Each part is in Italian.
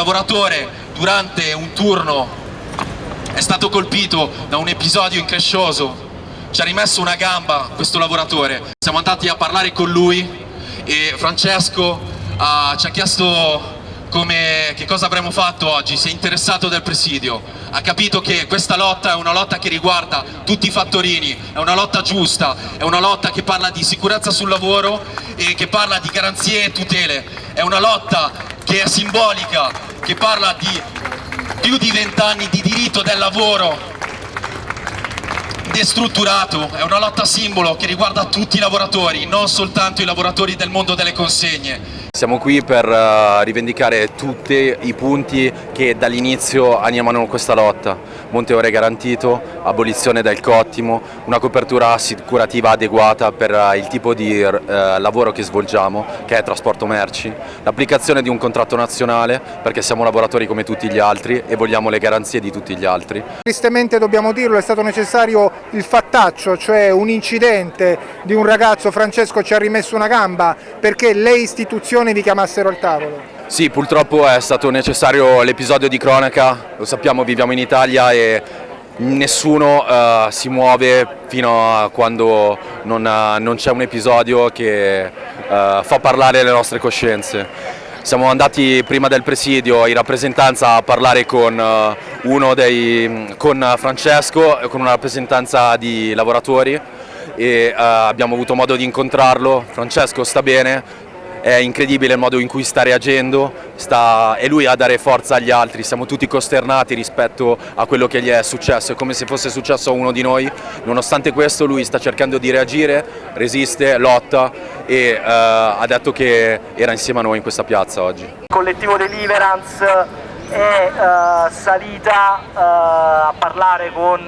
lavoratore durante un turno è stato colpito da un episodio increscioso, ci ha rimesso una gamba questo lavoratore, siamo andati a parlare con lui e Francesco uh, ci ha chiesto come, che cosa avremmo fatto oggi, si è interessato del presidio, ha capito che questa lotta è una lotta che riguarda tutti i fattorini, è una lotta giusta, è una lotta che parla di sicurezza sul lavoro e che parla di garanzie e tutele, è una lotta che è simbolica, che parla di più di vent'anni di diritto del lavoro destrutturato, è una lotta simbolo che riguarda tutti i lavoratori, non soltanto i lavoratori del mondo delle consegne. Siamo qui per uh, rivendicare tutti i punti che dall'inizio animano questa lotta. Monte ore garantito, abolizione del cottimo, una copertura assicurativa adeguata per uh, il tipo di uh, lavoro che svolgiamo, che è trasporto merci, l'applicazione di un contratto nazionale, perché siamo lavoratori come tutti gli altri e vogliamo le garanzie di tutti gli altri. Tristemente dobbiamo dirlo, è stato necessario il fattaccio, cioè un incidente di un ragazzo, Francesco ci ha rimesso una gamba, perché le istituzioni istituzioni vi chiamassero al tavolo? Sì, purtroppo è stato necessario l'episodio di cronaca, lo sappiamo, viviamo in Italia e nessuno uh, si muove fino a quando non, uh, non c'è un episodio che uh, fa parlare le nostre coscienze. Siamo andati prima del presidio in rappresentanza a parlare con, dei, con Francesco, con una rappresentanza di lavoratori e abbiamo avuto modo di incontrarlo. Francesco sta bene, è incredibile il modo in cui sta reagendo, sta, è lui a dare forza agli altri, siamo tutti costernati rispetto a quello che gli è successo, è come se fosse successo a uno di noi, nonostante questo lui sta cercando di reagire, resiste, lotta e uh, ha detto che era insieme a noi in questa piazza oggi. Il collettivo Deliverance è uh, salita uh, a parlare con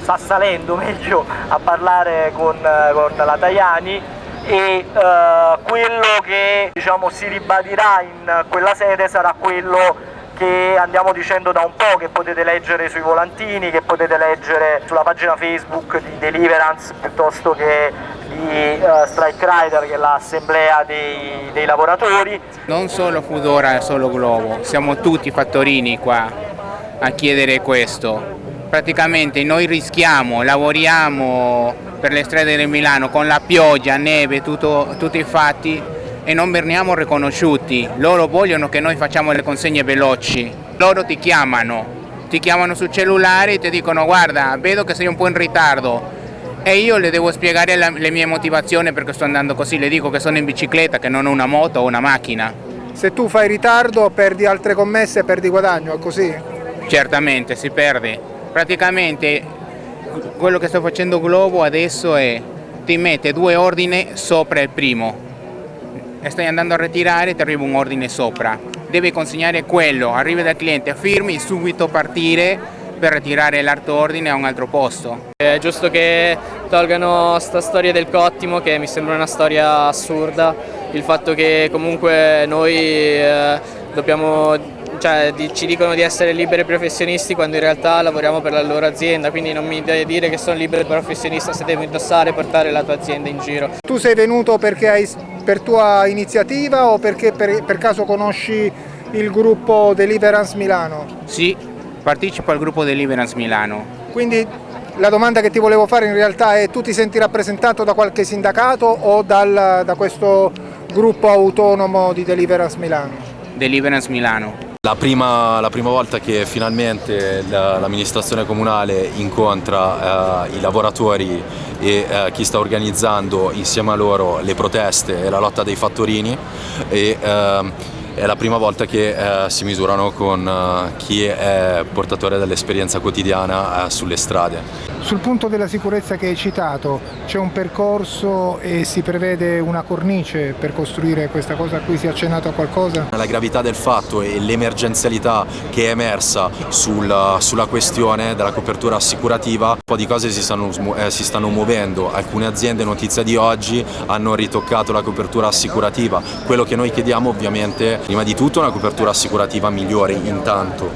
sta salendo meglio a parlare con, con la Tajani e uh, quello che diciamo, si ribadirà in quella sede sarà quello che andiamo dicendo da un po', che potete leggere sui volantini, che potete leggere sulla pagina Facebook di Deliverance piuttosto che di uh, Strike Rider che è l'assemblea dei, dei, lavoratori. Non solo Foodora e solo Globo, siamo tutti fattorini qua a chiedere questo. Praticamente noi rischiamo, lavoriamo per le strade di Milano con la pioggia, neve, tutto, tutti i fatti e non veniamo riconosciuti. Loro vogliono che noi facciamo le consegne veloci. Loro ti chiamano, ti chiamano sul cellulare e ti dicono guarda, vedo che sei un po' in ritardo. E io le devo spiegare la, le mie motivazioni perché sto andando così, le dico che sono in bicicletta, che non ho una moto o una macchina. Se tu fai ritardo perdi altre commesse, perdi guadagno, è così? Certamente, si perde. Praticamente quello che sto facendo Globo adesso è ti mette due ordini sopra il primo. E stai andando a ritirare ti arriva un ordine sopra. Devi consegnare quello, arrivi dal cliente, firmi, subito partire per ritirare l'altro ordine a un altro posto. È giusto che tolgano sta storia del cottimo che mi sembra una storia assurda, il fatto che comunque noi eh, dobbiamo cioè, ci dicono di essere liberi professionisti quando in realtà lavoriamo per la loro azienda, quindi non mi devi dire che sono libero professionista se devo indossare e portare la tua azienda in giro. Tu sei venuto perché hai, per tua iniziativa o perché per, per caso conosci il gruppo Deliverance Milano? Sì, partecipo al gruppo Deliverance Milano. Quindi la domanda che ti volevo fare in realtà è tu ti senti rappresentato da qualche sindacato o dal, da questo gruppo autonomo di Deliverance Milano? Deliverance Milano. La prima, la prima, volta che finalmente l'amministrazione comunale incontra eh, i lavoratori e eh, chi sta organizzando insieme a loro le proteste e la lotta dei fattorini e, eh, è la prima volta che eh, si misurano con eh, chi è portatore dell'esperienza quotidiana eh, sulle strade. Sul punto della sicurezza che hai citato, c'è un percorso e si prevede una cornice per costruire questa cosa a cui si è accennato a qualcosa? La gravità del fatto e l'emergenzialità che è emersa sul, sulla questione della copertura assicurativa, un po' di cose si stanno, eh, si stanno muovendo, alcune aziende, notizia di oggi, hanno ritoccato la copertura assicurativa, quello che noi chiediamo ovviamente Prima di tutto una copertura assicurativa migliore intanto,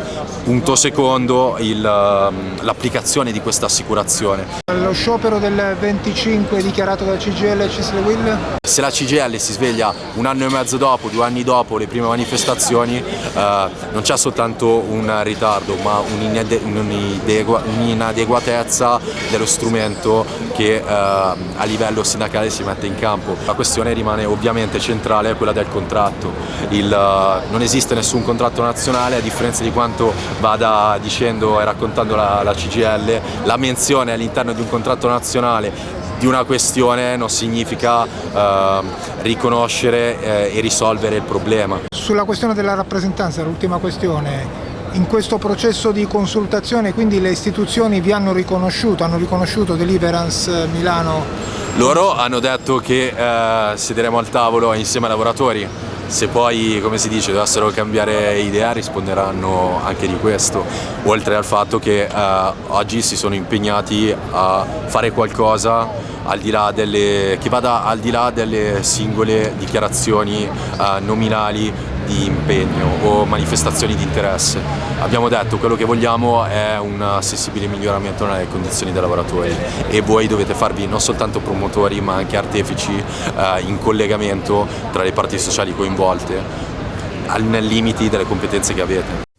punto secondo ehm, l'applicazione di questa assicurazione. Lo sciopero del 25 dichiarato dal CGL e Cisle Will? Se la CGL si sveglia un anno e mezzo dopo, due anni dopo le prime manifestazioni, eh, non c'è soltanto un ritardo ma un'inade- un'inadegua- un'inadeguatezza dello strumento che eh, a livello sindacale si mette in campo. La questione rimane ovviamente centrale quella del contratto. Il, eh, non esiste nessun contratto nazionale a differenza di quanto vada dicendo e raccontando la, la CGL, la menzione all'interno di un contratto nazionale di una questione non significa eh, riconoscere eh, e risolvere il problema. Sulla questione della rappresentanza, l'ultima questione, in questo processo di consultazione quindi le istituzioni vi hanno riconosciuto, hanno riconosciuto Deliverance Milano? Loro hanno detto che eh, siederemo al tavolo insieme ai lavoratori, se poi, come si dice, dovessero cambiare idea risponderanno anche di questo, oltre al fatto che eh, oggi si sono impegnati a fare qualcosa delle, che vada al di là delle singole dichiarazioni eh, nominali di impegno o manifestazioni di interesse. Abbiamo detto quello che vogliamo è un sensibile miglioramento nelle condizioni dei lavoratori e voi dovete farvi non soltanto promotori ma anche artefici eh, in collegamento tra le parti sociali coinvolte, al- nei limiti delle competenze che avete.